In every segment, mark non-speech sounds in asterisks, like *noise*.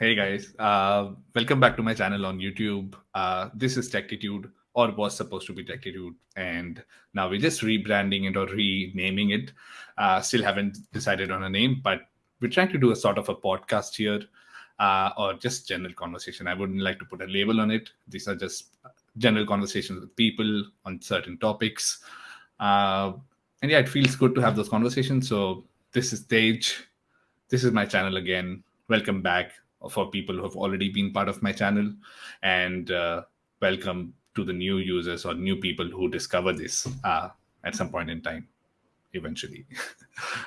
Hey guys, uh, welcome back to my channel on YouTube. Uh, this is Techtitude, or was supposed to be Techtitude, and now we're just rebranding it or renaming it. Uh, still haven't decided on a name, but we're trying to do a sort of a podcast here, uh, or just general conversation. I wouldn't like to put a label on it. These are just general conversations with people on certain topics, uh, and yeah, it feels good to have those conversations. So this is Tej. This is my channel again. Welcome back for people who have already been part of my channel. And uh, welcome to the new users or new people who discover this uh, at some point in time eventually. *laughs*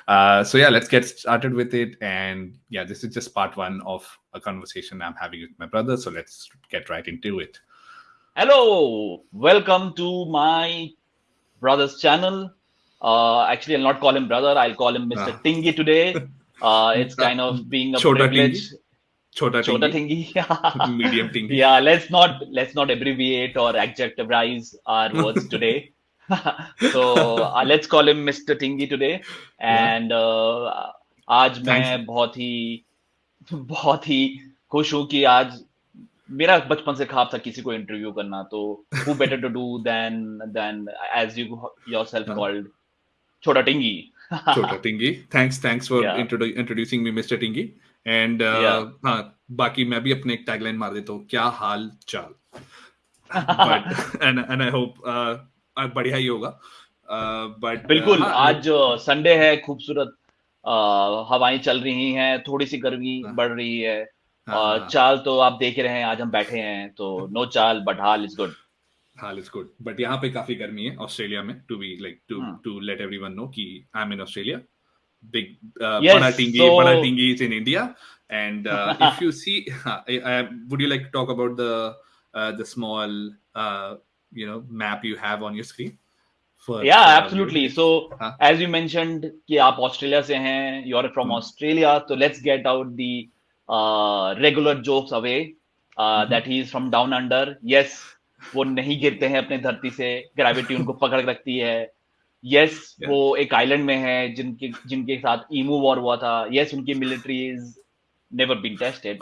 Uh, so yeah let's get started with it. And yeah this is just part one of a conversation i'm having with my brother. So let's get right into it. Hello! Welcome to my brother's channel. Uh, actually i'll not call him brother. I'll call him mr Ah. tingy today. Uh, it's *laughs* kind of being a Chota privilege छोटा छोटा थिंगी medium thingy या let's not let's not abbreviate और adjectivize our words today so let's call him mister thingy today and आज मैं बहुत ही बहुत ही खुश हूँ कि आज मेरा बचपन से ख्वाब था किसी को इंटरव्यू करना। तो who better to do then then as you yourself called छोटा टिंगी। *laughs* छोटा thingy. Thanks thanks for introducing me mister thingy And uh. हाँ बाकी मैं भी अपने एक टैगलाइन मार देता हूँ क्या हाल चाल? *laughs* I hope uh, uh, बढ़िया ही होगा। Uh, बिल्कुल uh, आज संडे है खूबसूरत अ, हवाएँ चल रही हैं थोड़ी सी गर्मी हाँ. बढ़ रही है। हाँ, और चाल तो आप देख रहे हैं आज हम बैठे हैं तो नो चाल बट हाल इज़ गुड हाल इज़ गुड बट यहाँ पे काफ़ी गर्मी है ऑस्ट्रेलिया में to be like to. To let everyone know कि I am in Australia big Yes, बड़ा so- बड़ा thingy is in and uh, *laughs* if you see *laughs* uh, uh, would you like to talk about the uh, the small uh, you know map you have on your screen for या for our absolutely viewers? So हाँ. As you mentioned कि आप Australia से हैं or from Hmm. Australia तो let's get out the regular jokes away Mhm. That he is from down under yes वो नहीं गिरते हैं अपने धरती से ग्रेविटी उनको पकड़ रखती है यस Yeah. वो एक आइलैंड में है जिनके जिनके साथ ईमू वॉर हुआ था। यस yes, उनकी military is never been tested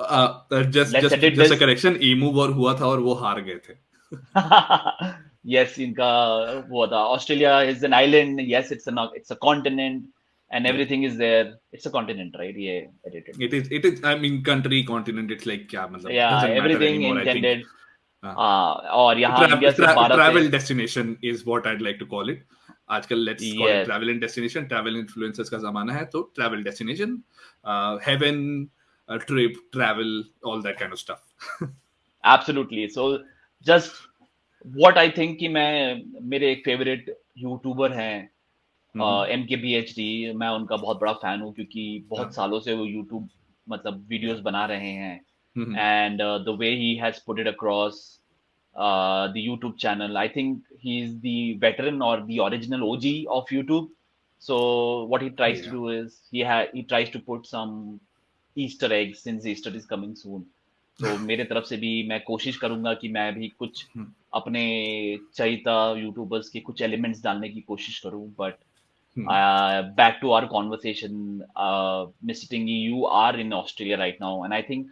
a this. correction emu war हुआ था और वो हार गए थे। *laughs* Yes इनका वो था। Australia is an island yes it's it's a continent is it is it is i mean country continent it's like anymore. और यहाँ Tra- इंडिया से tra- भारत travel से destination is आजकल let's call it travel and destination travel influencers का जमाना है तो travel destination haven trip travel all that kind of stuff absolutely so just what I think कि मैं मेरे एक फेवरेट यूट्यूबर हैं uh, एम के मैं उनका बहुत बड़ा फ़ैन हूँ क्योंकि बहुत yeah. सालों से वो यूट्यूब मतलब वीडियोस बना रहे हैं. And the way he has put it across uh, the YouTube channel. I think he's the veteran or the original OG of YouTube. So what he tries yeah. to do is he ha- he tries to put some Easter eggs since Easter is coming soon. तो मेरे तरफ़ से भी मैं कोशिश करूँगा कि मैं भी कुछ हम्म। अपने चहिता यूट्यूबर्स के कुछ एलिमेंट्स डालने की कोशिश करूँ but Hmm. Back to our conversation mister thingy you are in Australia right now and I think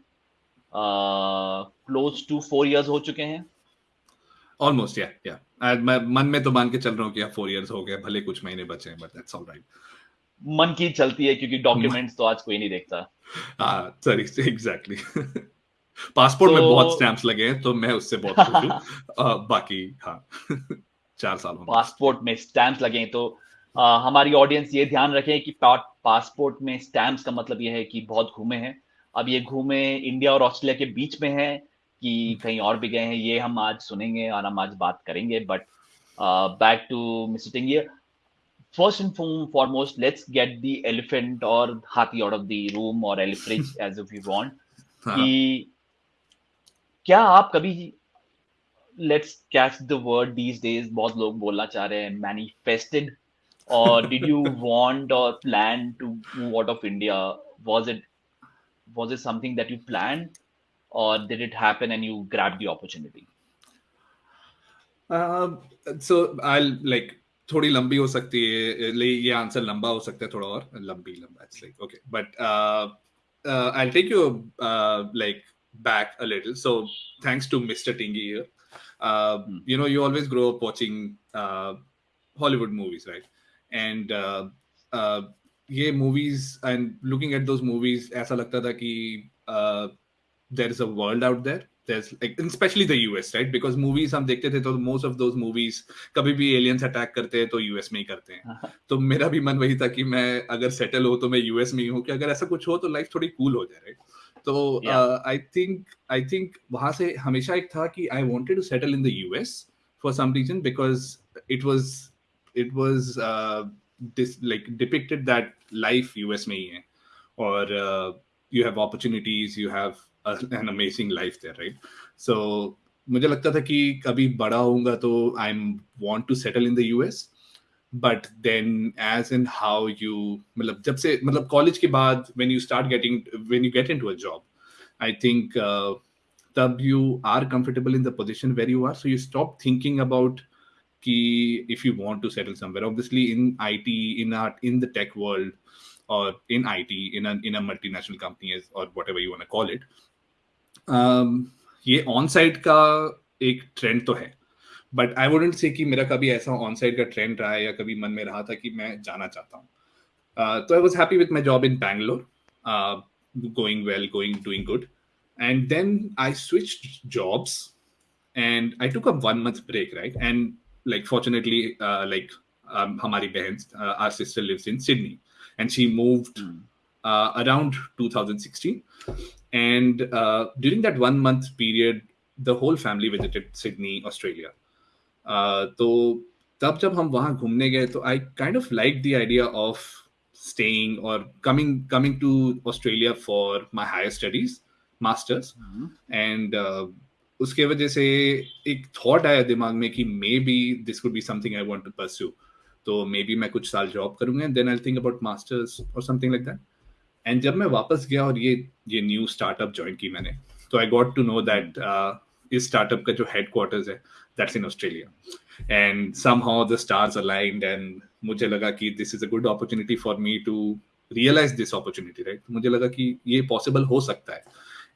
close to four years हो चुके हैं Almost, yeah, yeah. And मैं मन में तो मान के चल रहा हूँ कि four years हो गए भले कुछ महीने बचे हैं but that's all right. मन की चलती है क्योंकि डॉक्यूमेंट्स *laughs* तो आज कोई नहीं देखता हाँ sorry exactly. *laughs* पासपोर्ट में बहुत स्टैम्प्स लगे हैं तो मैं उससे बहुत खुश हूँ *laughs* बाकी हाँ चार साल पासपोर्ट में स्टैम्प्स लगे हैं तो uh, हमारी ऑडियंस ये ध्यान रखें कि पासपोर्ट में स्टैम्प्स का मतलब ये है कि बहुत घूमे हैं अब ये घूमे इंडिया और ऑस्ट्रेलिया के बीच में है कि कहीं और भी गए हैं ये हम आज सुनेंगे और हम आज बात करेंगे। But back to mister first and foremost let's get the elephant और हाथी आउट ऑफ़ दी रूम और एलिफ्रिज एज इफ़ यू वॉन्ट कि क्या आप कभी let's catch the word these days बहुत लोग बोलना चाह रहे हैं मैनिफेस्टेड और डिड यू वॉन्ट और plan to move out of India was it was it something that you plan or did it happen and you grabbed the opportunity? Uh, so I'll like थोड़ी लंबी हो सकती है ले- ये answer लंबा हो सकता है थोड़ा और लंबी लंबा it's like okay but uh, I'll take you uh, like back a little. So thanks to Mr. Tingy here. Uh, Hmm. You know, you always grow up watching uh, Hollywood movies, right? And uh, uh, ये movies and looking at those movies, ऐसा लगता था कि uh, there is a world out there. There's like, especially the US, right? Because movies हम देखते थे तो most of those movies कभी भी aliens attack करते हैं तो US में ही करते हैं। तो मेरा भी मन वही था कि मैं अगर सेटल हो तो मैं यूएस में ही हूँ कि अगर ऐसा कुछ हो तो लाइफ थोड़ी कूल हो जाए राइट तो आई थिंक आई थिंक वहाँ से हमेशा एक था कि I wanted to settle in the US for some reason because it was it was like depicted that life US में ही है। और you have opportunities you have an amazing life there right so मुझे लगता था कि कभी बड़ा होऊँगा तो I am want to settle in the US but then as in how you मतलब जब से मतलब कॉलेज के बाद when you start getting when you get into a job I think तब you are comfortable in the position where you are so you stop thinking about कि if you want to settle somewhere. Obviously in IT in art in the tech world or in IT in a in a multinational company as or whatever you want to call it um, Um, ये onsite का एक trend तो है but I wouldn't से कि मेरा कभी ऐसा ऑन साइड का ट्रेंड रहा है या कभी मन में रहा था कि मैं जाना चाहता हूँ। uh, तो I was happy with my job in Bangalore going well going doing good and then I switch jobs and I took a one month break right and like fortunately like हमारी बहन or sister lives in Sydney and she moved around two thousand sixteen And uh, during that one month period, the whole family visited Sydney, Australia. Uh, तो तब जब हम वहाँ घूमने गए तो I kind of like the idea of staying और coming coming to Australia for my higher studies masters. And उसके वजह से एक थॉट आया दिमाग में कि maybe this could be something I want to pursue तो मे बी मैं कुछ साल जॉब करूँगा then I think about masters और समथिंग लाइक दैट एंड जब मैं वापस गया और ये ये न्यू स्टार्टअप ज्वाइन की मैंने तो I got to know that इस स्टार्टअप का जो हेडक्वार्टर्स है that's in Australia and somehow the stars aligned and मुझे लगा कि this is a good opportunity for me to realise this opportunity right मुझे लगा कि ये पॉसिबल हो सकता है.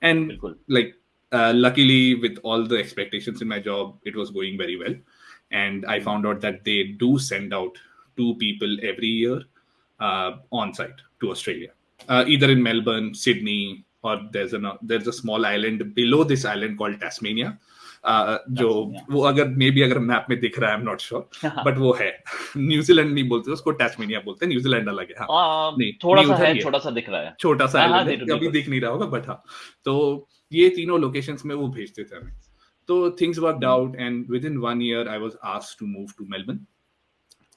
एंड बिल्कुल। like uh, luckily with all the expectations job it job going very well and I found out that they do send out to people every year on year to australia. Uh, either in melbourne sydney or there's a there's a small island below this island called tasmania. Uh, जो वो अगर may be अगर map में दिख रहा है I am not sure but वो है। न्यूजीलैंड नहीं बोलते उसको टास्मेनिया बोलते हैं। न्यूजीलैंड अलग है हाँ। नहीं, थोड़ा सा छोटा सा दिख रहा है। छोटा सा हाँ, हाँ, अभी दिख नहीं रहा होगा बट हाँ। तो ये तीनों लोकेशंस में वो भेजते थे हमें। तो things Hmm. Out and within one year I was asked to move to Melbourne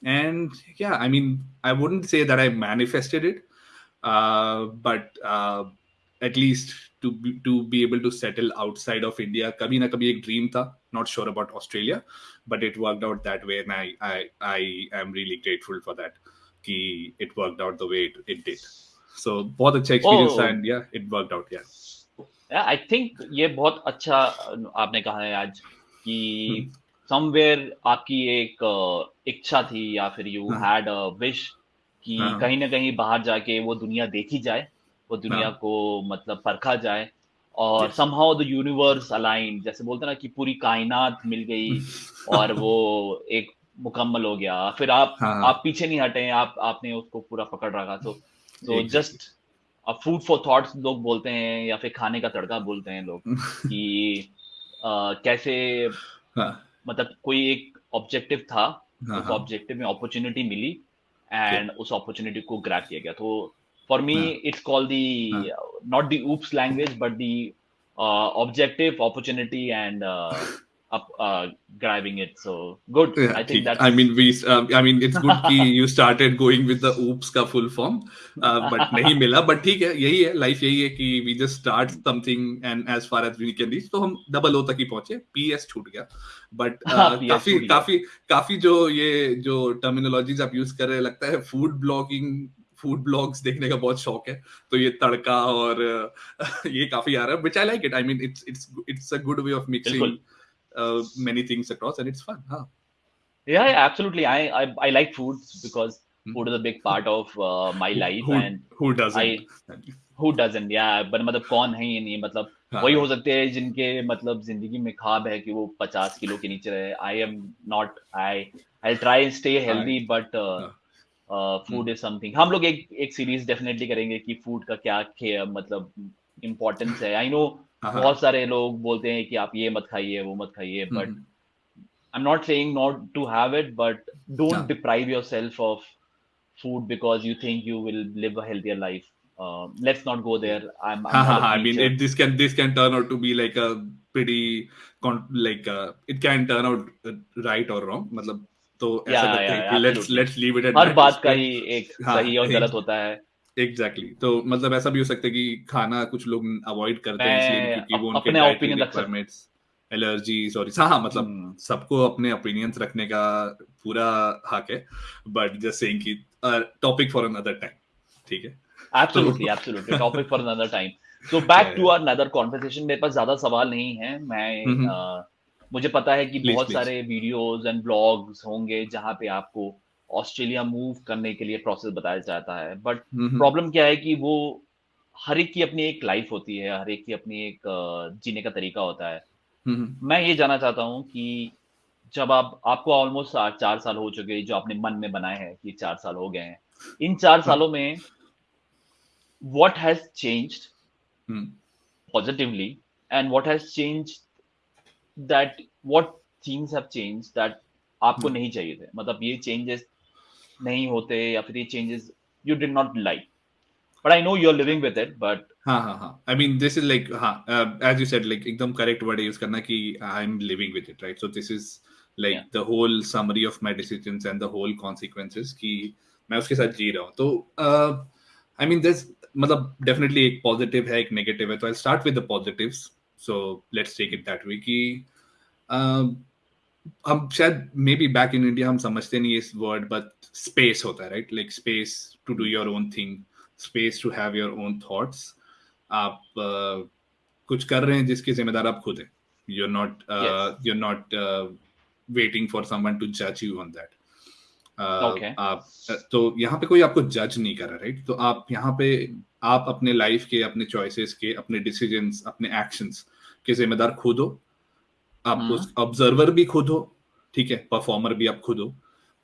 and yeah i mean i wouldn't say that i manifested it uh, but uh, at least to be, to be able to settle outside of india kabhi na kabhi ek dream tha not sure about australia but it worked out that way and i i, I am really grateful for that कि it worked out the way it, it did so बहुत अच्छा experience Oh. था and yeah it worked out yeah I think ये बहुत अच्छा आपने कहा है आज कि समवेयर आपकी एक अ, इच्छा थी या फिर यू हाँ। हैड अ विश कि हाँ। कहीं ना कहीं बाहर जाके वो दुनिया देखी जाए वो दुनिया हाँ। को मतलब परखा जाए और समहाउ द यूनिवर्स अलाइन जैसे बोलते ना कि पूरी कायनात मिल गई *laughs* और वो एक मुकम्मल हो गया फिर आप हाँ। आप पीछे नहीं हटे आप आपने उसको पूरा पकड़ रखा तो तो जस्ट अब फ़ूड फॉर थॉट्स लोग बोलते हैं या फिर खाने का तड़का बोलते हैं लोग *laughs* कि अ, कैसे हाँ मतलब कोई एक ऑब्जेक्टिव था हाँ उस हाँ ऑब्जेक्टिव में अपॉर्चुनिटी मिली एंड उस अपॉर्चुनिटी को ग्रैप किया गया। तो for me. It's call the not the oops language but the objective opportunity and up uh, grabbing it so good Yeah, i think ठीक. that's I mean, we. Um, I mean, it's good कि you started going with the oops का full form, uh, but नहीं मिला. But ठीक है, यही है life यही है कि we just start something and as far as we can reach, तो हम double O तक ही पहुँचे. PS छूट गया. But uh, हाँ, काफ़ी। काफ़ी काफ़ी जो ये जो terminologies आप use कर रहे हैं लगता है food blogging फ़ूड ब्लॉग्स देखने का बहुत शौक है तो ये तड़का और uh, ये काफ़ी आ रहा है which I like it. I mean, it's it's it's a good way of mixing बिल्कुल। Uh, many things across and it's fun. हाँ. Yeah, yeah, absolutely. I, I I like food because Hmm. food is a big part of uh, my life, who, and who doesn't I- who doesn't या but मतलब कौन है ये नहीं मतलब हाँ, वही हो। सकते हैं जिनके मतलब ज़िंदगी में ख्वाब है कि वो पचास किलो के नीचे रहे I am not I I try stay healthy but food is something हम लोग एक एक सीरीज़ डेफिनेटली करेंगे कि फ़ूड का क्या मतलब इम्पोर्टेंस है आई नो। बहुत सारे लोग बोलते हैं कि आप ये मत खाइए वो मत खाइए but I am not saying not to have it but don't deprive yourself of food because you think you will live a healthier life let's not go there I I mean it this can this can turn out to be like a pretty like it can turn out right और wrong मतलब तो ऐसा लगता है कि let's let's leave it at हर बात का ही एक सही और *laughs* गलत होता है। Exactly exactly. तो मतलब ऐसा भी हो सकता है कि खाना कुछ लोग अवॉइड करते हैं इसलिए क्योंकि वो उनके अपने रख सकता- रिक्वायरमेंट्स एलर्जीज और हाँ मतलब हम्म, सबको अपने ओपिनियंस रखने का पूरा हक है बट जस्ट सेइंग कि टॉपिक फॉर अनदर टाइम ठीक है absolutely. Topic for another *laughs* time. So back Yeah, to our another conversation. मेरे पास ज़्यादा सवाल नहीं है मैं। मुझे पता है कि Please, बहुत please. सारे वीडियोस एंड ब्लॉग्स होंगे जहाँ पे आपको ऑस्ट्रेलिया मूव करने के लिए प्रोसेस बताया जाता है। बट हम्म, प्रॉब्लम क्या है कि वो हर एक की अपनी एक लाइफ होती है हर एक की अपनी एक जीने का तरीका होता है। हम्म, मैं ये जानना चाहता हूँ कि जब आप आपको ऑलमोस्ट चार साल हो चुके हैं जो आपने मन में बनाए हैं कि चार साल हो गए हैं इन चार सालों में what has changed positively and and has has that that things have changed that आपको. नहीं चाहिए थे? मतलब ये चेंजेस नहीं होते या फिर ये changes you did not like but I know you are living with it but हाँ हाँ हाँ. I mean this is like हाँ एज यू सेड लाइक एकदम करेक्ट वर्ड यूज़ करना कि I am living with it right so this is like the whole summary of my decisions and the whole consequences कि मैं उसके साथ जी रहा हूँ. तो आई मीन दिस मतलब डेफिनेटली एक पॉजिटिव है एक नेगेटिव है. तो I start with the positives so let's take it that way कि uh, हम शायद may be back in India हम समझते नहीं इस वर्ड बट स्पेस होता है right like space to do your own thing space to have your own thoughts आप uh, कुछ कर रहे हैं जिसके जिम्मेदार आप खुद हैं। You are not you are not waiting for someone to जज यू ऑन दैट आप तो यहाँ पे कोई आपको जज नहीं कर रहा राइट तो आप यहाँ पे आप अपने लाइफ के अपने चॉइसेस के अपने डिसीजंस अपने एक्शंस के जिम्मेदार खुद हो। आप हम्म। उस ऑब्जर्वर भी खुद हो ठीक है? परफॉर्मर भी आप खुद हो।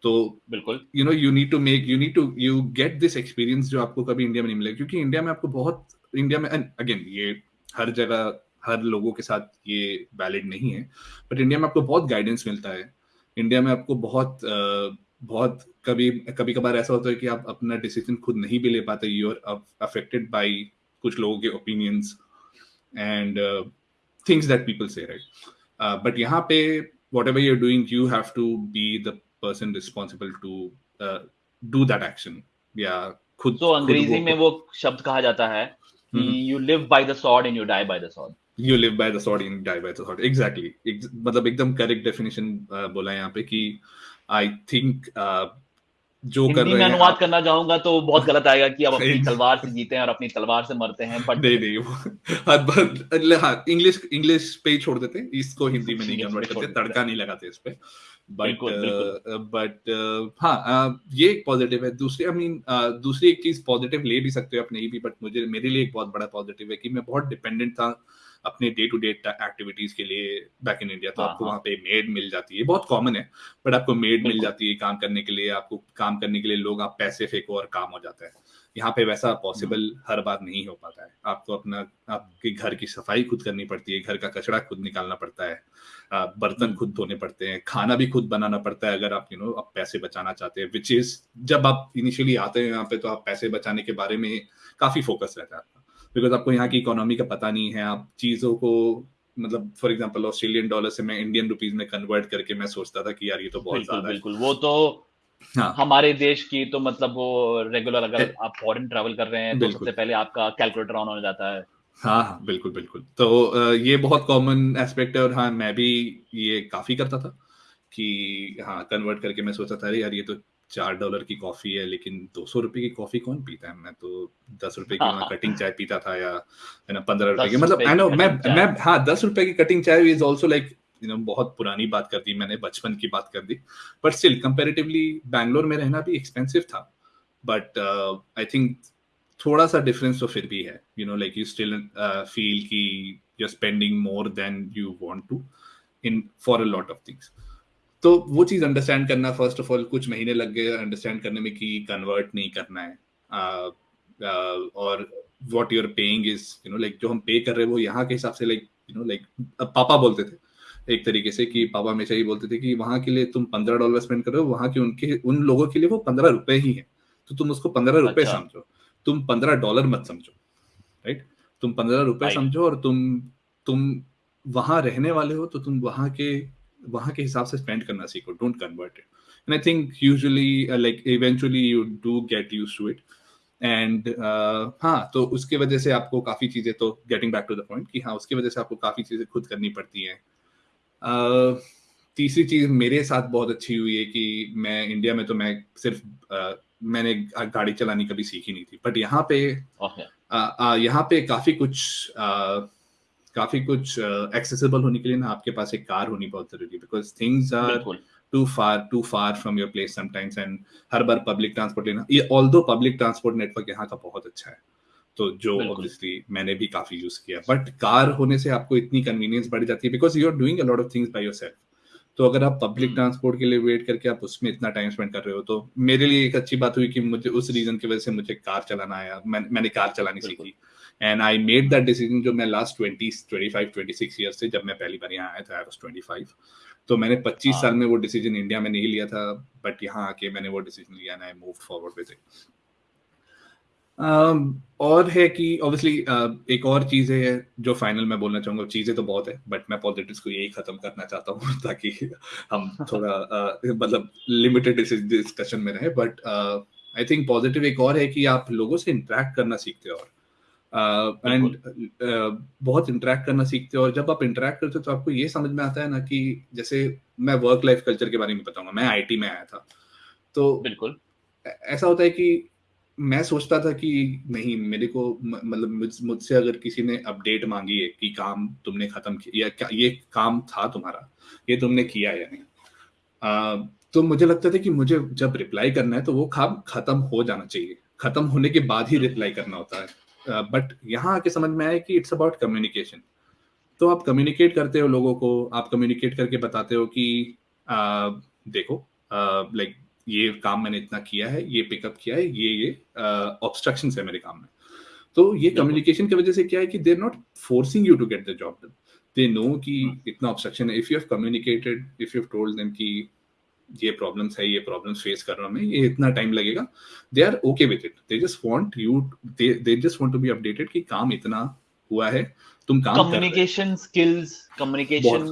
तो बिल्कुल। You know you need to make you need to you get this experience जो आपको कभी इंडिया में नहीं मिलेगा। क्योंकि इंडिया में आपको बहुत इंडिया में अगेन ये हर जगह हर लोगों के साथ ये वैलिड नहीं है। बट इंडिया में आपको बहुत गाइडेंस मिलता है। इंडिया में आपको बहुत बहुत कभी कभी कभार ऐसा होता है कि आप अपना डिसीज़न खुद नहीं भी ले पाते। यू आर अफेक्टेड बाय कुछ लोगों के opinions and things that people से राइट बट यहाँ पे whatever you're doing you have to be the person responsible to do that action या खुद तो खुद अंग्रेज़ी वो- में वो शब्द कहा जाता है कि हम्म। You live by the sword and you die by the sword you live by the sword and die by the sword. Exactly. Ex- मतलब एकदम करेक्ट डेफिनेशन बोला यहाँ पे कि आई थिंक जो कर रहे हैं अनुवाद करना चाहूँगा तो बहुत गलत आएगा कि आप अपनी तलवार से जीते हैं और अपनी तलवार से मरते हैं बट नहीं नहीं वो हाँ, इंग्लिश इंग्लिश पे ही छोड़ देते हैं इसको हिंदी में नहीं कन्वर्ट करते तड़का नहीं लगाते इस पे। बट बिल्कुल, बिल्कुल। बट हाँ ये एक पॉजिटिव है। दूसरी आई मीन दूसरी एक चीज़ पॉजिटिव ले भी सकते हो आप नहीं भी बट मुझे मेरे लिए एक बहुत बड़ा पॉजिटिव है कि मैं बहुत डिपेंडेंट था अपने डे टू डे एक्टिविटीज़ के लिए बैक इन इंडिया तो हाँ, आपको हाँ। वहाँ पे मेड मिल जाती है। बहुत कॉमन है। बट आपको मेड मिल जाती है काम करने के लिए। आपको काम करने के लिए लोग आप पैसे फेंको और काम हो जाता है। यहाँ पे वैसा पॉसिबल हर बार नहीं हो पाता है। आपको अपना आपके घर की सफ़ाई खुद करनी पड़ती है घर का कचरा खुद निकालना पड़ता है आ, बर्तन हम्म। खुद धोने पड़ते हैं खाना भी खुद बनाना पड़ता है अगर आप यू नो आप पैसे बचाना चाहते हैं विच इज़ जब आप इनिशियली आते हैं यहाँ पे तो आप पैसे बचाने के बारे में काफ़ी फोकस रहता है आपका। बिकॉज़ आपको यहाँ की इकोनॉमी का पता नहीं है आप चीज़ों को मतलब फॉर एग्ज़ाम्पल ऑस्ट्रेलियन डॉलर से मैं इंडियन रुपीज़ में कन्वर्ट करके मैं सोचता था कि यार ये तो बहुत ज़्यादा बिल्कुल वो तो हाँ। हमारे देश की तो मतलब वो रेगुलर अगर आप फॉरेन ट्रैवल कर रहे हैं तो सबसे पहले आपका कैलकुलेटर ऑन हो जाता है। हाँ हाँ बिल्कुल बिल्कुल। तो ये बहुत कॉमन एस्पेक्ट है और हाँ मैं भी ये काफ़ी करता था कि हाँ कन्वर्ट करके मैं सोचा था अरे यार ये तो चार डॉलर की कॉफ़ी है लेकिन दो सौ रुपए की कॉफ़ी कौन पीता है? मैं तो दस रुपए की वहाँ कटिंग चाय पीता था या है ना पंद्रह रुपए की। मतलब आई नो मैं मैं हाँ दस रुपए की कटिंग चाय is also like you know बहुत पुरानी बात कर दी मैंने बचपन की बात कर दी। बट स्टिल कंपेरेटिवली बैंगलोर में रहना भी एक्सपेंसिव था। बट आई थिंक थोड़ा सा डिफरेंस तो फिर भी है। You know like you still feel कि you are spending more than you want to in for a lot of things तो वो चीज़ अंडरस्टैंड करना फ़र्स्ट ऑफ़ ऑल कुछ महीने लग गए अंडरस्टैंड करने में कि कन्वर्ट नहीं करना है। Uh, uh, और what you're paying is you know like जो हम पे कर रहे हैं वो यहाँ के हिसाब से लाइक यू नो लाइक पापा बोलते थे एक तरीके से कि पापा हमेशा ही बोलते थे कि वहाँ के लिए तुम पंद्रह डॉलर स्पेंड कर रहे हो वहाँ के उनके उन लोगों के लिए वो पंद्रह रुपए ही है। तो तुम उसको पंद्रह रुपए अच्छा। समझो। तुम पंद्रह डॉलर मत समझो राइट तुम पंद्रह रुपए समझो और तुम तुम वहाँ रहने वाले हो तो तुम वहाँ के वहाँ के हिसाब से स्पेंड करना सीखो don't convert it and I think usually like eventually you do get used to it and हाँ तो उसकी वजह से आपको काफ़ी चीज़ें तो getting back to the point कि हाँ उसकी वजह से आपको काफ़ी चीज़ें खुद करनी पड़ती हैं। तीसरी चीज़ मेरे साथ बहुत अच्छी हुई है कि मैं इंडिया में तो मैं सिर्फ़ मैंने गाड़ी चलानी कभी सीखी नहीं थी। बट यहाँ पे uh, यहाँ पे काफ़ी कुछ काफ़ी कुछ एक्सेसिबल होने के लिए ना आपके पास एक कार होनी बहुत ज़रूरी है। Because things are too far too far from your place sometimes and हर बार पब्लिक ट्रांसपोर्ट लेना ये ऑल दो पब्लिक ट्रांसपोर्ट नेटवर्क यहाँ का बहुत अच्छा है। तो जो ऑब्वियसली मैंने भी काफ़ी यूज़ किया। बट कार होने से आपको इतनी कन्वीनियंस बढ़ जाती है because you are doing a lot of things by yourself तो अगर आप पब्लिक ट्रांसपोर्ट के लिए वेट करके आप उसमें इतना टाइम स्पेंड कर रहे हो तो मेरे लिए एक अच्छी बात हुई कि मुझे उस रीजन की वजह से मुझे कार चलाना आया। मैं, मैंने कार चलानी सीखी। And I made that decision जो मैं last twenty twenty five twenty six year से जब मैं पहली बार यहाँ आया था आई वॉज़ ट्वेंटी फाइव तो मैंने पच्चीस हाँ। साल में वो डिसीज़न इंडिया में नहीं लिया था बट यहाँ आके मैंने वो डिसीज़न लिया I move forward with it और है कि ऑब्वियसली uh, एक और चीज़ है जो फाइनल में बोलना चाहूँगा चीज़ें तो बहुत है बट मैं पॉलिटिक्स को यही खत्म करना चाहता हूँ *laughs* ताकि हम थोड़ा uh, मतलब लिमिटेड डिस्कशन में रहे बट आई थिंक पॉजिटिव एक और है कि आप लोगों से इंटरेक्ट करना सीखते हो और एंड uh, uh, बहुत इंटरेक्ट करना सीखते हो और जब आप इंटरेक्ट करते हो तो आपको ये समझ में आता है ना कि जैसे मैं वर्क लाइफ कल्चर के बारे में बताऊँगा मैं आईटी में आया था तो बिल्कुल। ऐसा होता है कि मैं सोचता था कि नहीं मेरे को मतलब मुझसे अगर किसी ने अपडेट मांगी है कि काम तुमने खत्म किया या क्या ये काम था तुम्हारा ये तुमने किया या नहीं? आ, तो मुझे लगता था कि मुझे जब रिप्लाई करना है तो वो काम खत्म हो जाना चाहिए। खत्म होने के बाद ही रिप्लाई करना होता है। बट यहाँ आके समझ में आया कि इट्स अबाउट कम्युनिकेशन तो आप कम्युनिकेट करते हो लोगों को आप कम्युनिकेट करके बताते हो कि uh, देखो लाइक ये काम मैंने इतना किया है ये पिकअप किया है ये ये ऑब्स्ट्रक्शन है मेरे काम में। तो ये कम्युनिकेशन की वजह से क्या है कि they're not forcing you to get the job done they know कि हाँ। इतना ऑब्स्ट्रक्शन है। If you have communicated if you have told them कि ये प्रॉब्लम्स है ये प्रॉब्लम्स फेस कर रहा हूँ मैं ये इतना टाइम लगेगा। They are okay with it they just want you they just want to be updated कि काम इतना हुआ है तुम काम कम्युनिकेशन स्किल्स कम्युनिकेशन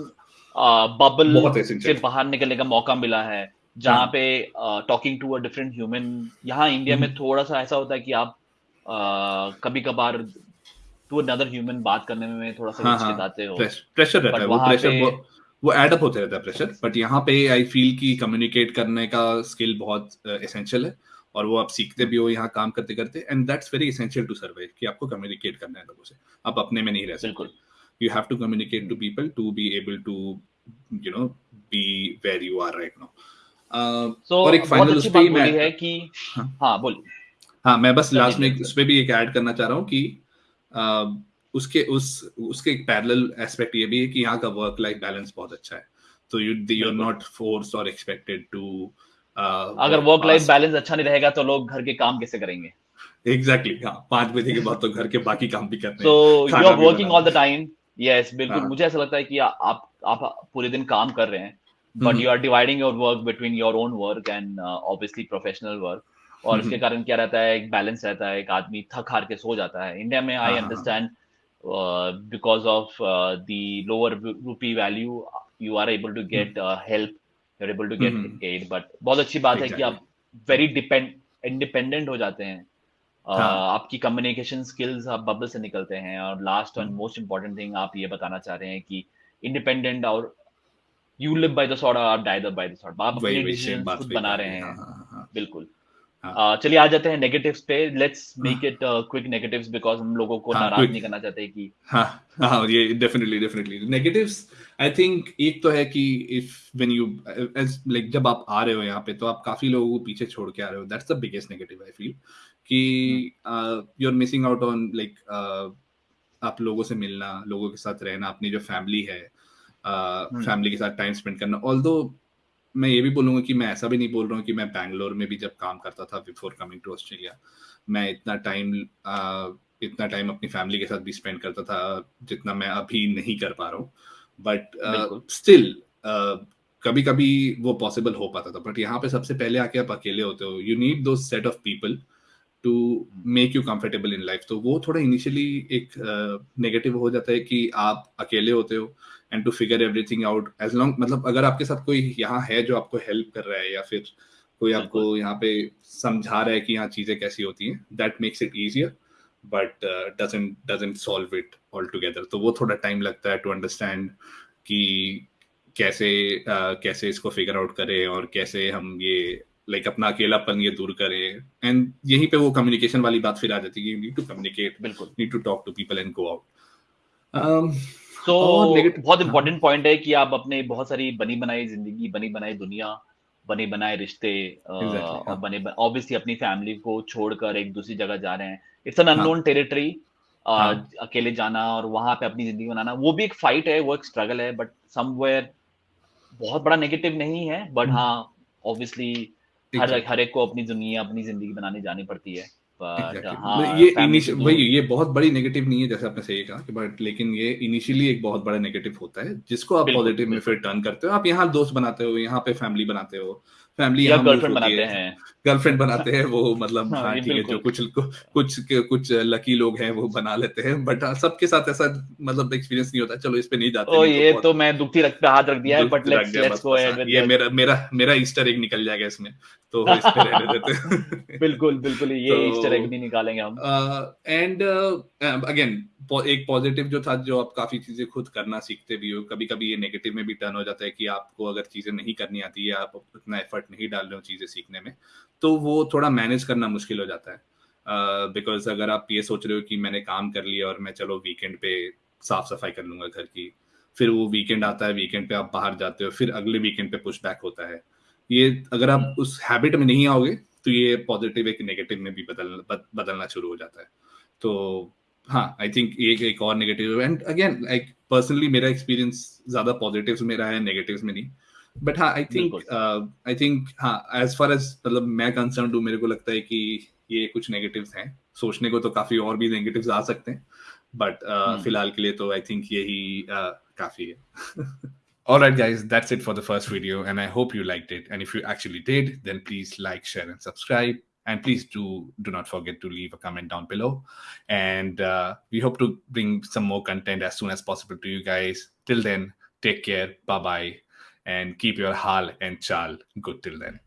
बबल से बाहर निकलने का मौका मिला है। जहाँ हाँ। पे talking to a different human यहाँ इंडिया में हम्म। थोड़ा सा ऐसा होता है कि आप कभी कभार टू अनदर ह्यूमन बात करने में थोड़ा सा हिचकिचाते हाँ, हो। प्रेशर रहता है। वो प्रेशर वो एड अप होते रहता है प्रेशर बट यहाँ पे आई फील कि कम्युनिकेट करने का स्किल बहुत एसेंशियल uh, है। और वो आप सीखते भी हो यहाँ काम करते करते and that's very essential to survive कि आपको कम्युनिकेट करना है लोगों से। आप अपने में नहीं रह सकते। You have to communicate to people to be able to you know be where you are right now और एक फाइनल उस पे मैं है कि हाँ, हाँ बोलिए। हाँ मैं बस लास्ट में उस पे भी एक ऐड करना चाह रहा हूँ कि उसके उस उसके एक पैरेलल एस्पेक्ट ये भी है कि यहाँ का वर्क लाइफ बैलेंस बहुत अच्छा है। तो you you are not force और एक्सपेक्टेड टू अगर वर्क लाइफ बैलेंस अच्छा नहीं रहेगा तो लोग घर के काम कैसे करेंगे? एग्जैक्टली exactly, हाँ। पाँच बजे के बाद तो घर के बाकी काम भी करते हैं। तो you are working all the time yes बिल्कुल. मुझे ऐसा लगता है कि आप आप पूरे दिन काम कर रहे हैं। But you are dividing your work between your own work and obviously professional work और इसके कारण क्या रहता है एक बैलेंस रहता है एक आदमी थक हार के सो जाता है। इंडिया में I understand because of uh, the lower rupee value you are able to get uh, help you're able to get mm-hmm. aid but बहुत अच्छी बात exactly. है कि आप वेरी डिपेंड इंडिपेंडेंट हो जाते हैं। Uh, हाँ. आपकी कम्युनिकेशन स्किल्स आप बबल से निकलते हैं। और last and most important thing आप ये बताना चाह रहे हैं कि इंडिपेंडेंट और you live by the sword और आप डाई बाय द सॉर्ट आप अपने डिसीज़न खुद बना रहे हैं। हाँ, हाँ, हाँ. बिल्कुल. चलिए आ जाते हैं नेगेटिव्स पे। Let's make it quick negatives because हम लोगों को हाँ, नाराज़ नहीं करना चाहते कि हाँ हाँ ये definitely definitely negatives I think एक तो है कि इफ़ व्हेन यू लाइक जब आप आ रहे हो यहाँ पे तो आप काफ़ी लोगों को पीछे छोड़ के आ रहे हो। That's the biggest negative I feel कि you are missing out on like आप लोगों से मिलना लोगों के साथ रहना अपनी जो फैमिली है फैमिली uh, के साथ टाइम स्पेंड करना। ऑल मैं ये भी बोलूँगा कि मैं ऐसा भी नहीं बोल रहा हूँ कि मैं बैंगलोर में भी जब काम करता था बिफोर कमिंग टू ऑस्ट्रेलिया मैं इतना टाइम इतना टाइम अपनी फैमिली के साथ भी स्पेंड करता था जितना मैं अभी नहीं कर पा रहा हूँ। बट स्टिल कभी कभी वो पॉसिबल हो पाता था। बट यहाँ पे सबसे पहले आके आप अकेले होते हो। यू नीड दो set of people to make you comfortable in life तो वो थोड़ा इनिशियली एक नेगेटिव uh, हो जाता है कि आप अकेले होते हो। And to figure everything out as long मतलब अगर आपके साथ कोई यहाँ है जो आपको हेल्प कर रहा है या फिर कोई आपको यहाँ पे समझा रहा है कि यहाँ चीज़ें कैसी होती हैं that makes it easier but doesn't doesn't solve it all together तो वो थोड़ा टाइम लगता है टू अंडरस्टैंड कि कैसे uh, कैसे इसको फिगर आउट करें और कैसे हम ये लाइक like, अपना अकेलापन ये दूर करें। एंड यहीं पे वो कम्युनिकेशन वाली बात फिर आ जाती है यू नीड टू कम्युनिकेट बिल्कुल। Need to talk to people and go out तो बहुत इंपॉर्टेंट पॉइंट है कि आप अपने बहुत सारी बनी बनाई ज़िंदगी बनी बनाई दुनिया बने बनाए रिश्ते exactly, और बने ऑब्वियसली अपनी फैमिली को छोड़कर एक दूसरी जगह जा रहे हैं। इट्स एन अननोन टेरिटरी अकेले जाना और वहाँ पे अपनी ज़िंदगी बनाना वो भी एक फाइट है वो एक स्ट्रगल है बट समवेयर बहुत बड़ा नेगेटिव नहीं है बट hmm. हाँ ऑब्वियसली हर हर एक को अपनी दुनिया अपनी ज़िंदगी बनाने जानी पड़ती है। हाँ, ये वही ये बहुत बड़ी नेगेटिव नहीं है जैसे आपने सही कहा कि बट लेकिन ये इनिशियली एक बहुत बड़ा नेगेटिव होता है जिसको आप पॉजिटिव में फिर टर्न करते हो आप यहाँ दोस्त बनाते हो यहाँ पे फैमिली बनाते हो फैमिली या गर्लफ्रेंड बनाते हैं। गर्लफ्रेंड बनाते हैं वो मतलब हाँ, हाँ ठीक है जो कुछ कुछ कुछ लकी लोग हैं वो बना लेते हैं। बट हाँ, सबके साथ ऐसा मतलब एक्सपीरियंस नहीं होता। चलो इस पे नहीं जाते ओ ये तो, तो मैं दुखी रख पे हाथ रख दिया है but let's let's go ahead ये मेरा मेरा मेरा ईस्टर एग निकल जाएगा इसमें तो इस पे रहने देते *laughs* बिल्कुल बिल्कुल ये ईस्टर एग भी निकालेंगे हम। एंड अगेन एक पॉजिटिव जो था जो आप काफ़ी चीज़ें खुद करना सीखते भी हो कभी कभी ये नेगेटिव में भी टर्न हो जाता है कि आपको अगर चीज़ें नहीं करनी आती है आप उतना एफर्ट नहीं डाल रहे हो चीज़ें सीखने में तो वो थोड़ा मैनेज करना मुश्किल हो जाता है। बिकॉज़ uh, अगर आप ये सोच रहे हो कि मैंने काम कर लिया और मैं चलो वीकेंड पे साफ़ सफ़ाई कर लूँगा घर की फिर वो वीकेंड आता है वीकेंड पे आप बाहर जाते हो फिर अगले वीकेंड पे पुश बैक होता है। ये अगर आप उस हैबिट में नहीं आओगे तो ये पॉजिटिव एक नेगेटिव में भी बदल बदलना शुरू हो जाता है। तो हाँ आई थिंक एक एक और negative and again like personally मेरा एक्सपीरियंस ज़्यादा पॉजिटिव में रहा है नेगेटिव में नहीं। बट हाँ आई थिंक आई थिंक हाँ एज फार एज मतलब मैं कंसर्न हूँ मेरे को लगता है कि ये कुछ नेगेटिव्स हैं सोचने को तो काफ़ी और भी नेगेटिव्स आ सकते हैं बट uh, hmm. फ़िलहाल के लिए तो आई थिंक यही uh, काफ़ी है Alright, guys, that's it for the first video, and I hope you liked it. And if you actually did, then please like, share, and subscribe. And please do do not forget to leave a comment down below. And uh, we hope to bring some more content as soon as possible to you guys. Till then, take care. Bye bye and keep your hal and chal good till then.